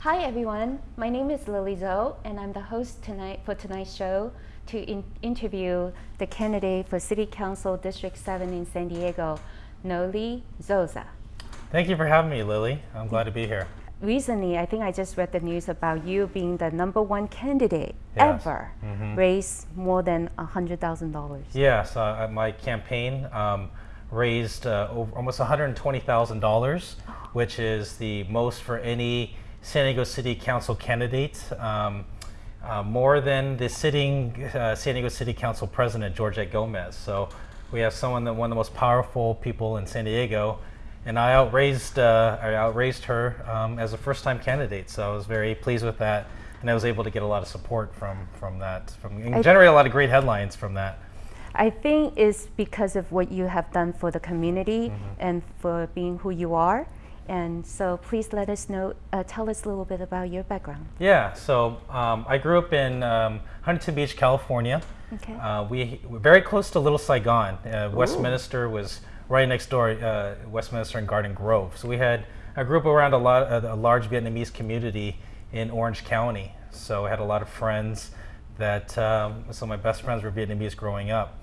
Hi everyone, my name is Lily Zhou and I'm the host tonight for tonight's show to in interview the candidate for City Council District 7 in San Diego, Noli Zosa. Thank you for having me, Lily. I'm glad to be here. Recently, I think I just read the news about you being the number one candidate Yes. ever, Mhm. raised more than $100,000. Yes, uh, my campaign um, raised uh, over almost $120,000, which is the most for any San Diego City Council candidate, um, uh, more than the sitting uh, San Diego City Council President, Georgette Gomez. So we have someone that one of the most powerful people in San Diego, and I outraised uh, I outraised her um, as a first-time candidate. So I was very pleased with that, and I was able to get a lot of support from from that, from and generate a lot of great headlines from that. I think it's because of what you have done for the community Mm-hmm. and for being who you are. And so please let us know, uh, tell us a little bit about your background. Yeah, so um, I grew up in um, Huntington Beach, California. Okay. Uh, we were very close to Little Saigon. Uh, Westminster was right next door, uh, Westminster and Garden Grove. So we had, I grew up around a, lot, a, a large Vietnamese community in Orange County. So I had a lot of friends that, um, some of my best friends were Vietnamese growing up.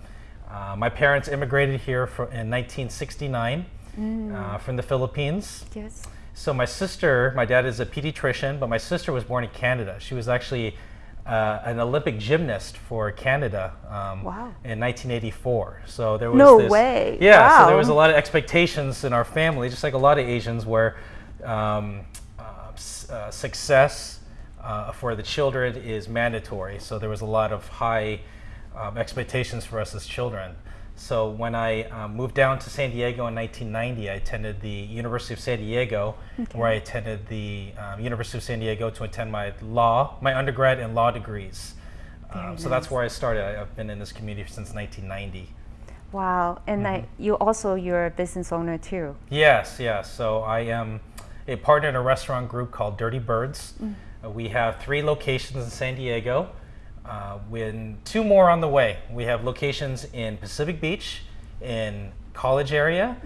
Uh, my parents immigrated here for, in 1969 uh, from the Philippines. Yes. So my sister, my dad is a pediatrician, but my sister was born in Canada. She was actually uh, an Olympic gymnast for Canada um, Wow. in 1984. So there was No this, way. Yeah, so there was a lot of expectations in our family, just like a lot of Asians, where um, uh, uh, success uh, for the children is mandatory. So there was a lot of high um, expectations for us as children. So when I um, moved down to San Diego in 1990, I attended the University of San Diego, where I attended the um, University of San Diego to attend my law, my undergrad and law degrees. Um, Very so that's where I started. I, I've been in this community since 1990. Wow. And Mm-hmm. you also, you're a business owner too. Yes, yes. So I am a partner in a restaurant group called Dirty Birds. Uh, we have three locations in San Diego. Uh, when two more on the way. We have locations in Pacific Beach, in College area,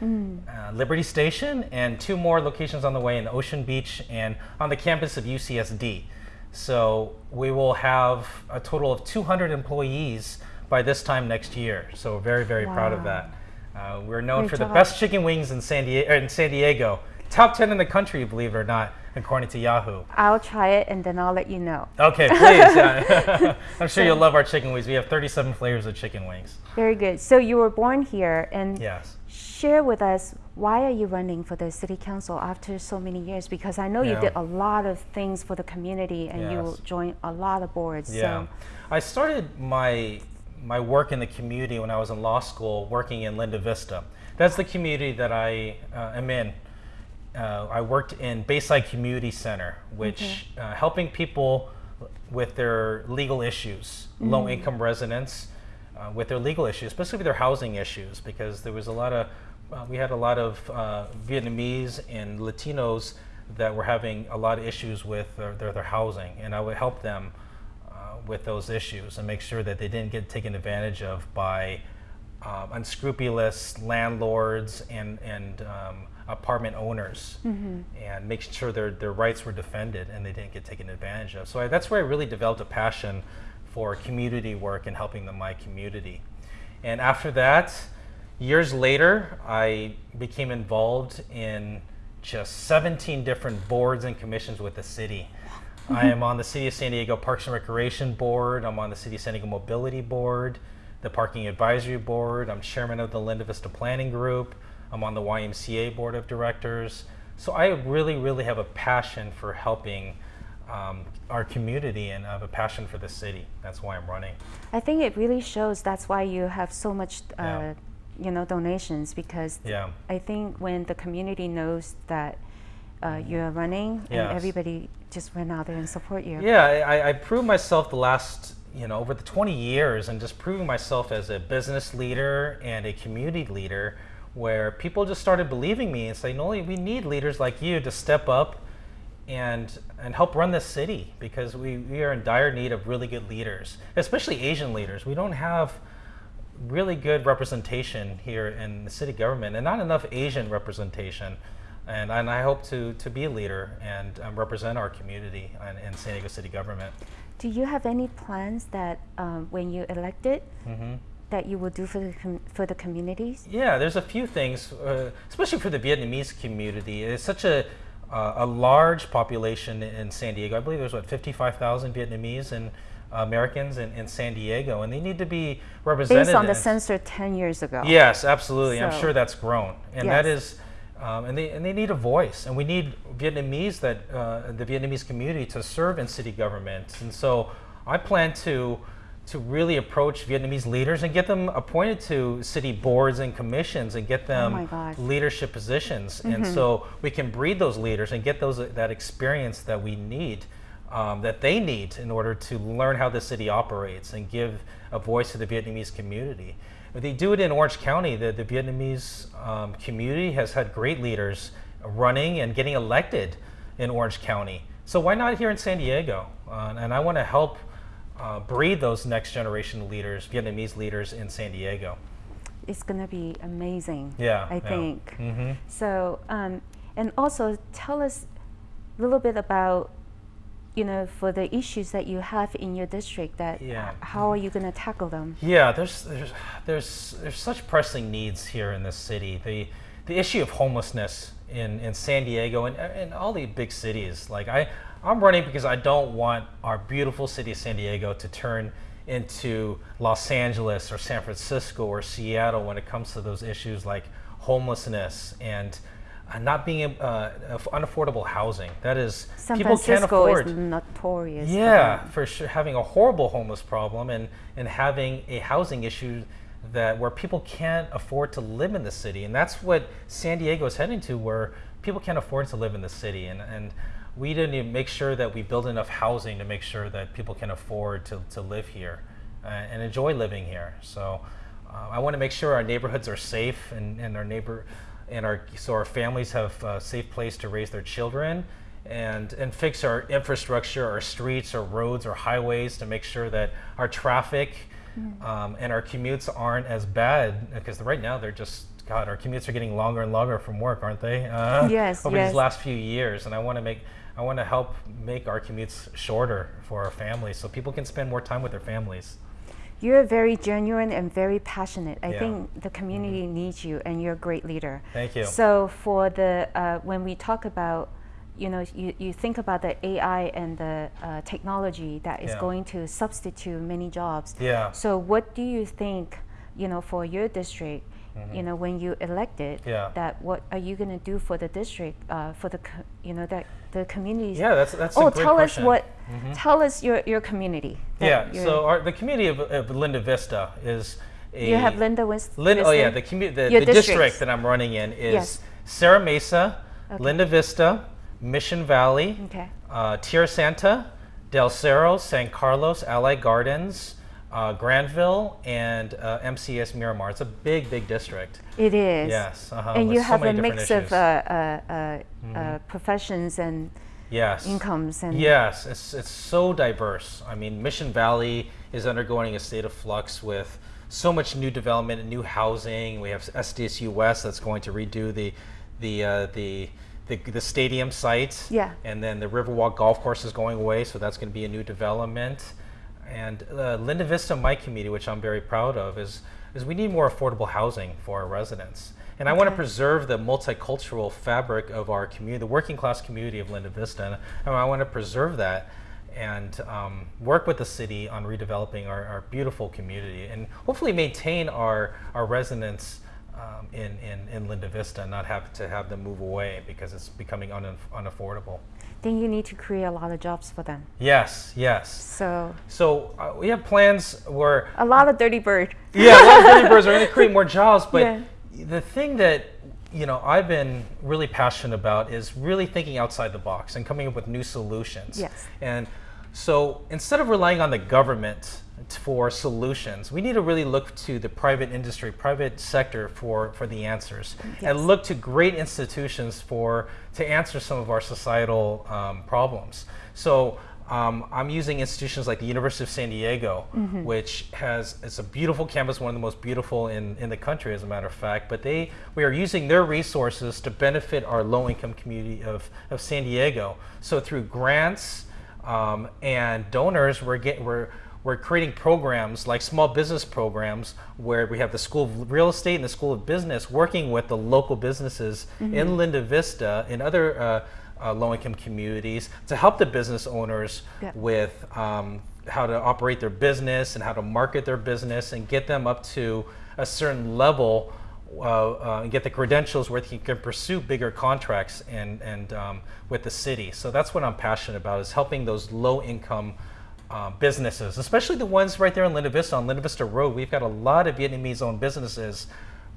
uh, Liberty Station, and two more locations on the way in Ocean Beach and on the campus of UCSD. So we will have a total of 200 employees by this time next year. So we're very, very proud of that. Uh, we're known Great for job. the best chicken wings in San Diego. In San Diego, top 10 in the country, believe it or not, according to Yahoo. I'll try it and then I'll let you know. Okay, please. yeah. I'm sure you'll love our chicken wings. We have 37 flavors of chicken wings. Very good. So you were born here and Yes. share with us why are you running for the city council after so many years? Because I know you did a lot of things for the community and you Yes. joined a lot of boards. Yeah. So I started my my work in the community when I was in law school, working in Linda Vista. That's the community that I uh, am in. Uh, I worked in Bayside Community Center, which uh, helping people with their legal issues, low income residents uh, with their legal issues, especially with their housing issues, because there was a lot of uh, we had a lot of uh, Vietnamese and Latinos that were having a lot of issues with their, their, their housing, and I would help them uh, with those issues and make sure that they didn't get taken advantage of by um, unscrupulous landlords and, and um, apartment owners and making sure their, their rights were defended and they didn't get taken advantage of. So I, that's where I really developed a passion for community work and helping the, my community. And after that, years later, I became involved in just 17 different boards and commissions with the city. I am on the City of San Diego Parks and Recreation Board. I'm on the City of San Diego Mobility Board, the Parking Advisory Board. I'm chairman of the Linda Vista Planning Group. I'm on the YMCA Board of Directors. So I really, really have a passion for helping um, our community and I have a passion for the city. That's why I'm running. I think it really shows that's why you have so much, uh, Yeah. you know, donations because Yeah. I think when the community knows that uh, you're running Yes. and everybody just went out there and support you. Yeah, I, I proved myself the last, you know, over the 20 years and just proving myself as a business leader and a community leader where people just started believing me and saying, Noli, we need leaders like you to step up and and help run this city because we, we are in dire need of really good leaders, especially Asian leaders. We don't have really good representation here in the city government and not enough Asian representation. And, and I hope to, to be a leader and um, represent our community in, in San Diego City government. Do you have any plans that um, when you elected hmm that you will do for the com- for the communities? Yeah, there's a few things, uh, especially for the Vietnamese community. It's such a uh, a large population in San Diego. I believe there's what 55,000 Vietnamese and Americans in, in San Diego, and they need to be represented. Based on the census 10 years ago. Yes, absolutely. I'm sure that's grown, and that Yes. is, um, and they and they need a voice, and we need Vietnamese that uh, the Vietnamese community to serve in city government, and so I plan to to really approach Vietnamese leaders and get them appointed to city boards and commissions and get them Oh leadership positions, and so we can breed those leaders and get those that experience that we need. Um, that they need in order to learn how the city operates and give a voice to the Vietnamese community. They do it in Orange County. The, the Vietnamese um, community has had great leaders running and getting elected in Orange County. So why not here in San Diego? Uh, and I want to help uh, breed those next generation leaders, Vietnamese leaders in San Diego. It's going to be amazing. Yeah, I yeah. think. hmm So, um, and also tell us a little bit about, you know, for the issues that you have in your district. That Yeah. how are you going to tackle them? Yeah, there's there's there's there's such pressing needs here in this city. The the issue of homelessness in, in San Diego and, and all the big cities. Like I I'm running because I don't want our beautiful city of San Diego to turn into Los Angeles or San Francisco or Seattle when it comes to those issues like homelessness and uh, not being uh, unaffordable housing. That is San people can't Francisco afford. is notorious. Yeah, that. for sure, having a horrible homeless problem and and having a housing issue that where people can't afford to live in the city, and that's what San Diego is heading to, where people can't afford to live in the city, and and we didn't even make sure that we build enough housing to make sure that people can afford to, to live here uh, and enjoy living here. So uh, I want to make sure our neighborhoods are safe and, and our neighbor and our so our families have a safe place to raise their children and and fix our infrastructure, our streets, our roads, our highways to make sure that our traffic um, and our commutes aren't as bad because right now they're just God, our commutes are getting longer and longer from work, aren't they? Uh, Yes, Over yes. these last few years, and I want to make I want to help make our commutes shorter for our families so people can spend more time with their families. You're very genuine and very passionate. I Yeah. Mm-hmm. think the community needs you, and you're a great leader. Thank you. So for the uh, when we talk about, you know, you, you think about the AI and the uh, technology that is Yeah. going to substitute many jobs. Yeah. So what do you think, you know, for your district? You know, when you elected. Yeah. that what are you going to do for the district, uh, for the, you know, that the communities? Yeah, that's that's Oh, tell question. Us what. Tell us your your community. Yeah, so our, the community of, of Linda Vista is a you have Linda Wis- Lin- oh yeah, the community, the, the district that I'm running in is Yes. Serra Mesa, Okay. Linda Vista, Mission Valley, Okay. uh, Tierrasanta, Del Cerro, San Carlos, Allied Gardens, uh, Grantville, and uh, MCAS Miramar. It's a big, big district. It is. Yes, uh-huh, and with you so have a many different mix of issues. Uh, uh, uh, uh, professions and Yes. incomes and Yes, it's, it's so diverse. I mean, Mission Valley is undergoing a state of flux with so much new development and new housing. We have SDSU West that's going to redo the the uh, the, the the stadium site. Yeah. And then the Riverwalk Golf Course is going away, so that's going to be a new development. And uh, Linda Vista, my community, which I'm very proud of, is is we need more affordable housing for our residents. And I want to preserve the multicultural fabric of our community, the working class community of Linda Vista. And I want to preserve that and um, work with the city on redeveloping our, our beautiful community and hopefully maintain our, our residents um, in, in, in Linda Vista and not have to have them move away because it's becoming un- unaffordable. then you need to create a lot of jobs for them. Yes, yes. So So uh, we have plans where a lot of dirty bird. yeah, a lot of Dirty Birds are going to create more jobs. But Yeah. the thing that you know I've been really passionate about is really thinking outside the box and coming up with new solutions. Yes. And so instead of relying on the government for solutions, we need to really look to the private industry, private sector for for the answers, Yes. and look to great institutions for to answer some of our societal um, problems. So um, I'm using institutions like the University of San Diego, which has it's a beautiful campus, one of the most beautiful in, in the country, as a matter of fact. But they we are using their resources to benefit our low-income community of, of San Diego. So through grants um, and donors, we're get, we're we're creating programs like small business programs where we have the School of Real Estate and the School of Business working with the local businesses in Linda Vista and other uh, uh, low-income communities to help the business owners Yeah. with um, how to operate their business and how to market their business and get them up to a certain level uh, uh, and get the credentials where they can pursue bigger contracts and, and um, with the city. So that's what I'm passionate about is helping those low-income uh, businesses, especially the ones right there in Linda Vista on Linda Vista Road. We've got a lot of Vietnamese-owned businesses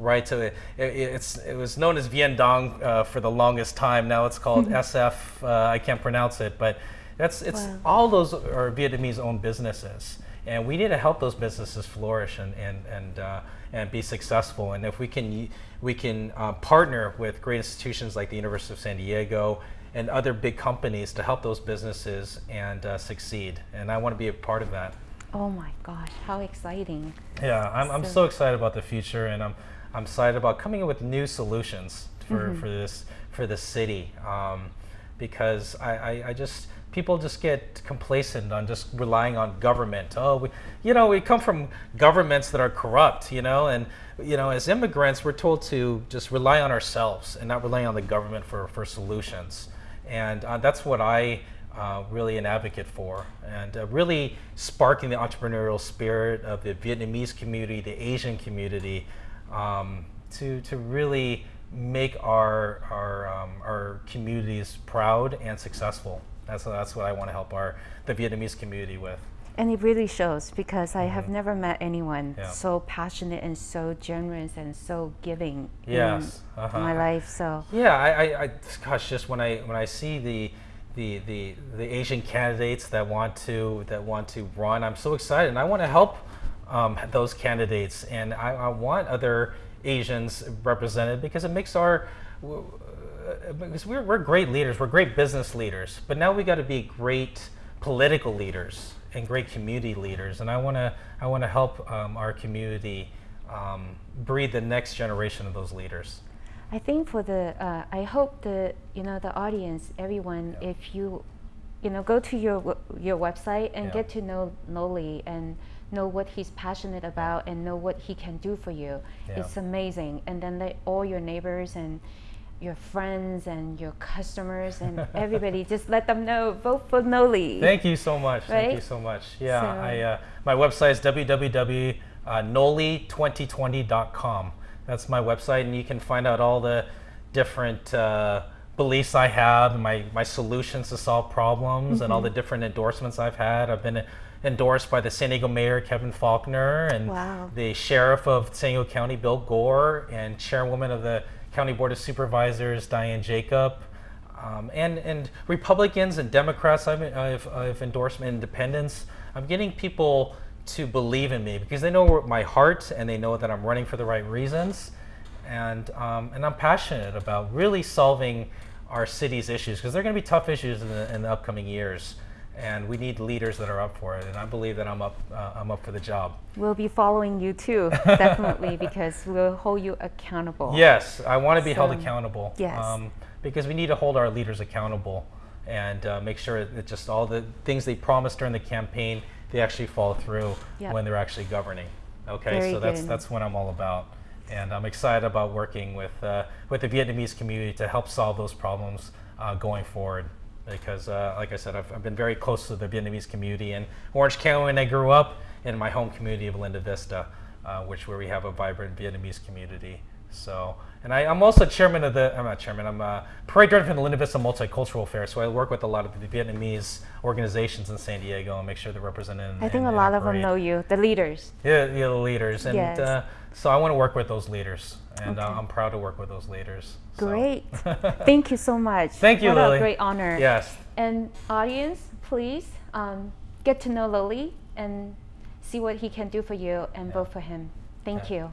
right? So it, it, it's it was known as Vien Dong uh, for the longest time. Now it's called SF. Uh, I can't pronounce it, but that's it's Wow. all those are Vietnamese-owned businesses, and we need to help those businesses flourish and and and uh, and be successful. And if we can we can uh, partner with great institutions like the University of San Diego and other big companies to help those businesses and uh, succeed. And I want to be a part of that. Oh my gosh, how exciting! Yeah, I'm, I'm So- so excited about the future, and I'm I'm excited about coming up with new solutions for, for this for this city, um, because I, I, I just people just get complacent on just relying on government. Oh, we, you know, we come from governments that are corrupt, you know, and you know, as immigrants, we're told to just rely on ourselves and not rely on the government for for solutions, and uh, that's what I uh, really an advocate for, and uh, really sparking the entrepreneurial spirit of the Vietnamese community, the Asian community, um, to to really make our our um, our communities proud and successful. That's that's what I want to help our the Vietnamese community with. And it really shows because I have never met anyone Mm-hmm. Yeah. so passionate and so generous and so giving Yes, in uh-huh. my life. So Yeah, I, I, I gosh, just when I when I see the the, the the Asian candidates that want to that want to run, I'm so excited, and I want to help um, those candidates, and I, I want other Asians represented because it makes our uh, because we're, we're great leaders, we're great business leaders, but now we got to be great political leaders and great community leaders, and I want to I want to help um, our community um, breed the next generation of those leaders. I think for the uh, I hope the you know the audience, everyone, Yeah. if you you know go to your your website and Yeah. get to know Noli and know what he's passionate about and know what he can do for you. Yeah. It's amazing. And then let all your neighbors and your friends and your customers and everybody just let them know vote for Noli. Thank you so much. Thank you so much. Yeah, So- I, uh, my website is www.noli2020.com. That's my website, and you can find out all the different uh, beliefs I have, and my, my solutions to solve problems, and all the different endorsements I've had. I've been endorsed by the San Diego Mayor Kevin Faulconer and Wow. the Sheriff of San Diego County Bill Gore and Chairwoman of the County Board of Supervisors Diane Jacob. Um, and, and Republicans and Democrats, I've, I've, I've endorsed independents. I'm getting people to believe in me because they know my heart and they know that I'm running for the right reasons. And, um, and I'm passionate about really solving our city's issues because they're going to be tough issues in the, in the upcoming years. And we need leaders that are up for it. And I believe that I'm up, uh, I'm up for the job. We'll be following you too, definitely, because we'll hold you accountable. Yes, I want to be held accountable. yes. Um, because we need to hold our leaders accountable and uh, make sure that just all the things they promised during the campaign they actually follow through Yep. when they're actually governing. Okay, Very so that's good. that's what I'm all about, and I'm excited about working with uh, with the Vietnamese community to help solve those problems uh, going forward. Because, uh, like I said, I've, I've been very close to the Vietnamese community in Orange County when I grew up, in my home community of Linda Vista, uh, which where we have a vibrant Vietnamese community. So, and I, I'm also chairman of the, I'm not chairman, I'm a parade director for the Linda Vista Multicultural Fair. So I work with a lot of the Vietnamese organizations in San Diego and make sure they're represented. In, I think in- a lot of them know you, the leaders. Yeah, yeah, the leaders, and Yes. uh, so I want to work with those leaders, and uh, I'm proud to work with those leaders. so. Great. Thank you so much. Thank you, what Lily. a great honor. Yes. And audience, please um, get to know Lily and see what he can do for you and vote for him. Thank Yeah. you.